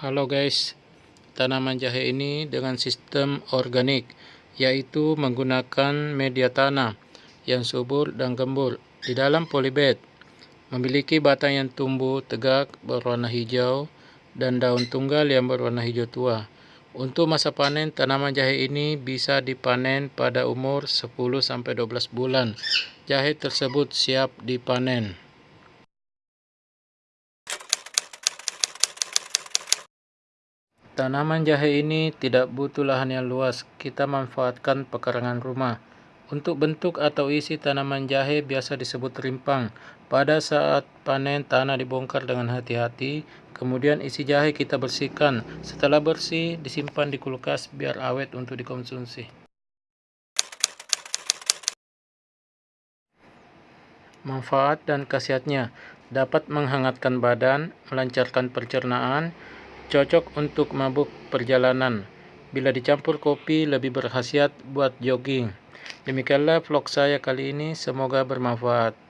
Halo guys, tanaman jahe ini dengan sistem organik, yaitu menggunakan media tanah yang subur dan gembur di dalam polybag. Memiliki batang yang tumbuh tegak berwarna hijau dan daun tunggal yang berwarna hijau tua. Untuk masa panen, tanaman jahe ini bisa dipanen pada umur 10-12 bulan. Jahe tersebut siap dipanen. Tanaman jahe ini tidak butuh lahan yang luas, kita manfaatkan pekarangan rumah. Untuk bentuk atau isi tanaman jahe biasa disebut rimpang. Pada saat panen tanah dibongkar dengan hati-hati, kemudian isi jahe kita bersihkan. Setelah bersih, disimpan di kulkas biar awet untuk dikonsumsi. Manfaat dan khasiatnya dapat menghangatkan badan, melancarkan pencernaan, Cocok untuk mabuk perjalanan. Bila dicampur kopi lebih berkhasiat buat jogging. Demikianlah vlog saya kali ini, semoga bermanfaat.